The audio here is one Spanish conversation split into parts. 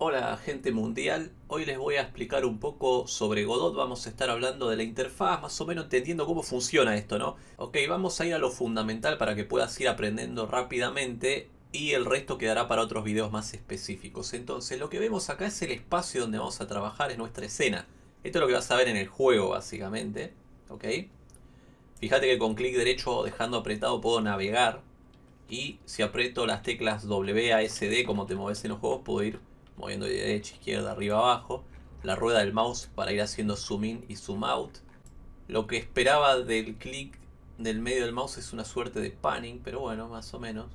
Hola gente mundial, hoy les voy a explicar un poco sobre Godot, vamos a estar hablando de la interfaz, más o menos entendiendo cómo funciona esto, ¿no? Ok, vamos a ir a lo fundamental para que puedas ir aprendiendo rápidamente y el resto quedará para otros videos más específicos. Entonces, lo que vemos acá es el espacio donde vamos a trabajar, es nuestra escena. Esto es lo que vas a ver en el juego, básicamente, ¿ok? Fíjate que con clic derecho dejando apretado puedo navegar y si aprieto las teclas W, A, S, D, como te mueves en los juegos, puedo ir moviendo de derecha, izquierda, arriba, abajo. La rueda del mouse para ir haciendo zoom in y zoom out. Lo que esperaba del clic del medio del mouse es una suerte de panning, pero bueno, más o menos.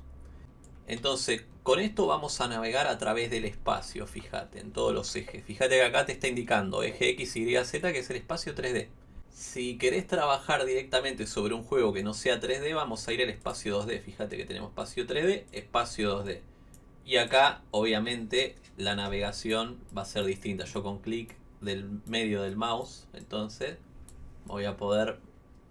Entonces, con esto vamos a navegar a través del espacio, fíjate, en todos los ejes. Fíjate que acá te está indicando eje X, Y, Z, que es el espacio 3D. Si querés trabajar directamente sobre un juego que no sea 3D, vamos a ir al espacio 2D. Fíjate que tenemos espacio 3D, espacio 2D. Y acá, obviamente, la navegación va a ser distinta. Yo con clic del medio del mouse, entonces, voy a poder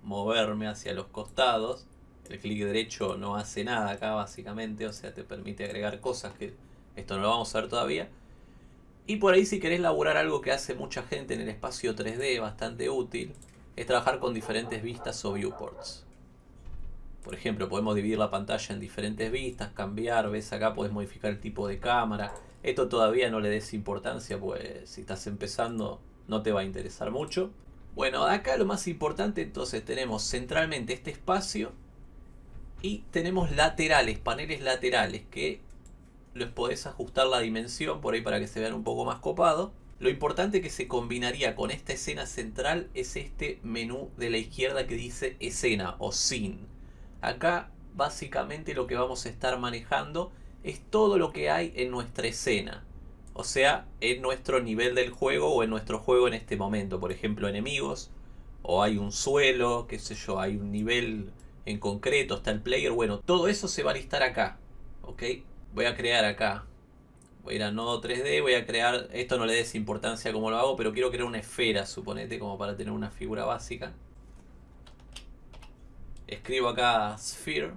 moverme hacia los costados. El clic derecho no hace nada acá, básicamente. O sea, te permite agregar cosas que esto no lo vamos a ver todavía. Y por ahí si querés laburar algo que hace mucha gente en el espacio 3D, bastante útil, es trabajar con diferentes vistas o viewports. Por ejemplo, podemos dividir la pantalla en diferentes vistas, cambiar, ves acá puedes modificar el tipo de cámara. Esto todavía no le des importancia, pues si estás empezando no te va a interesar mucho. Bueno, acá lo más importante entonces tenemos centralmente este espacio y tenemos laterales, paneles laterales que les podés ajustar la dimensión por ahí para que se vean un poco más copado. Lo importante que se combinaría con esta escena central es este menú de la izquierda que dice escena o scene. Acá básicamente lo que vamos a estar manejando es todo lo que hay en nuestra escena. O sea, en nuestro nivel del juego o en nuestro juego en este momento. Por ejemplo, enemigos. O hay un suelo, qué sé yo, hay un nivel en concreto, está el player. Bueno, todo eso se va a listar acá. ¿Ok? Voy a crear acá. Voy a ir a nodo 3D, voy a crear... Esto no le des importancia como lo hago, pero quiero crear una esfera, suponete, como para tener una figura básica escribo acá Sphere.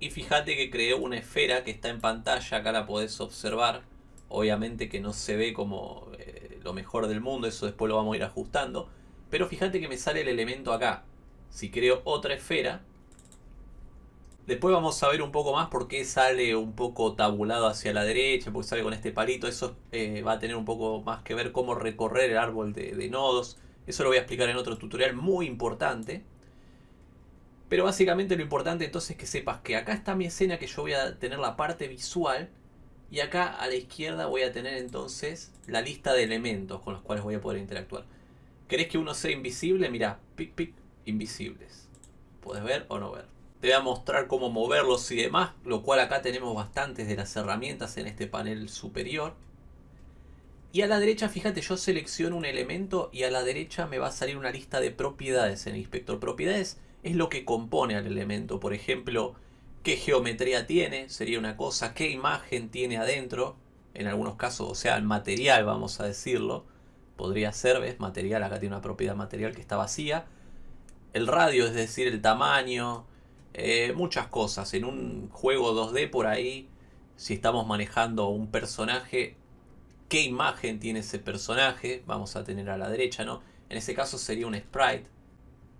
Y fíjate que creé una esfera que está en pantalla, acá la podés observar. Obviamente que no se ve como eh, lo mejor del mundo, eso después lo vamos a ir ajustando. Pero fíjate que me sale el elemento acá. Si creo otra esfera después vamos a ver un poco más por qué sale un poco tabulado hacia la derecha, porque sale con este palito. Eso eh, va a tener un poco más que ver cómo recorrer el árbol de, de nodos. Eso lo voy a explicar en otro tutorial muy importante pero básicamente lo importante entonces es que sepas que acá está mi escena que yo voy a tener la parte visual y acá a la izquierda voy a tener entonces la lista de elementos con los cuales voy a poder interactuar. ¿Querés que uno sea invisible? Mira, pic pic, invisibles. Puedes ver o no ver. Te voy a mostrar cómo moverlos y demás, lo cual acá tenemos bastantes de las herramientas en este panel superior. Y a la derecha, fíjate, yo selecciono un elemento y a la derecha me va a salir una lista de propiedades en el inspector propiedades es lo que compone al elemento. Por ejemplo, qué geometría tiene, sería una cosa, qué imagen tiene adentro, en algunos casos, o sea, el material, vamos a decirlo, podría ser, ¿ves? Material, acá tiene una propiedad material que está vacía. El radio, es decir, el tamaño, eh, muchas cosas. En un juego 2D por ahí, si estamos manejando un personaje, qué imagen tiene ese personaje, vamos a tener a la derecha, ¿no? En ese caso sería un sprite.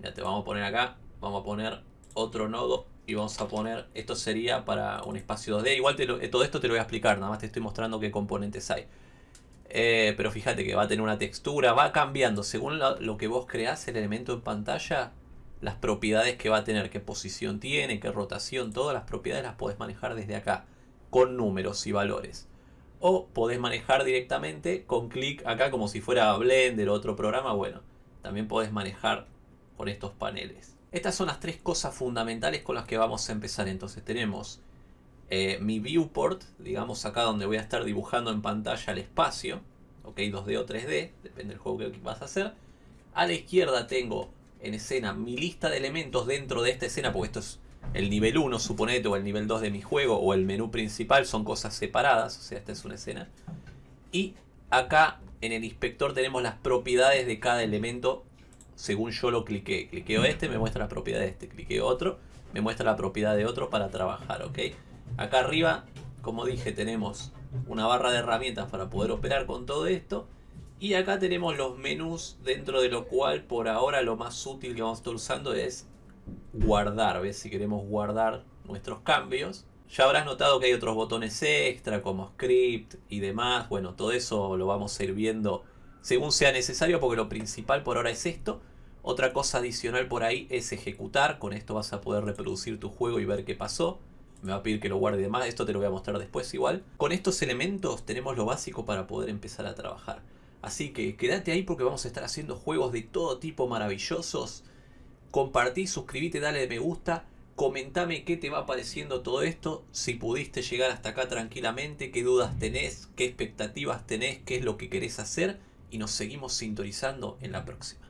Ya te vamos a poner acá vamos a poner otro nodo y vamos a poner, esto sería para un espacio 2D, igual eh, todo esto te lo voy a explicar, nada más te estoy mostrando qué componentes hay. Eh, pero fíjate que va a tener una textura, va cambiando según lo, que vos creás el elemento en pantalla, las propiedades que va a tener, qué posición tiene, qué rotación, todas las propiedades las podés manejar desde acá, con números y valores. O podés manejar directamente con clic acá como si fuera Blender o otro programa, bueno, también podés manejar con estos paneles. Estas son las tres cosas fundamentales con las que vamos a empezar. Entonces tenemos eh, mi viewport, digamos acá donde voy a estar dibujando en pantalla el espacio. Ok, 2D o 3D, depende del juego que vas a hacer. A la izquierda tengo en escena mi lista de elementos dentro de esta escena, porque esto es el nivel 1, suponete, o el nivel 2 de mi juego, o el menú principal, son cosas separadas, o sea, esta es una escena. Y acá en el inspector tenemos las propiedades de cada elemento según yo lo cliqué. Cliqueo este, me muestra la propiedad de este. Cliqueo otro, me muestra la propiedad de otro para trabajar, ¿ok? Acá arriba como dije, tenemos una barra de herramientas para poder operar con todo esto. Y acá tenemos los menús, dentro de lo cual por ahora lo más útil que vamos a estar usando es guardar. ¿Ves? Si queremos guardar nuestros cambios. Ya habrás notado que hay otros botones extra como script y demás. Bueno, todo eso lo vamos a ir viendo según sea necesario porque lo principal por ahora es esto. Otra cosa adicional por ahí es ejecutar. Con esto vas a poder reproducir tu juego y ver qué pasó. Me va a pedir que lo guarde de más. Esto te lo voy a mostrar después igual. Con estos elementos tenemos lo básico para poder empezar a trabajar. Así que quédate ahí porque vamos a estar haciendo juegos de todo tipo maravillosos. Compartí, suscríbete, dale me gusta. Comentame qué te va pareciendo todo esto, si pudiste llegar hasta acá tranquilamente, qué dudas tenés, qué expectativas tenés, qué es lo que querés hacer y nos seguimos sintonizando en la próxima.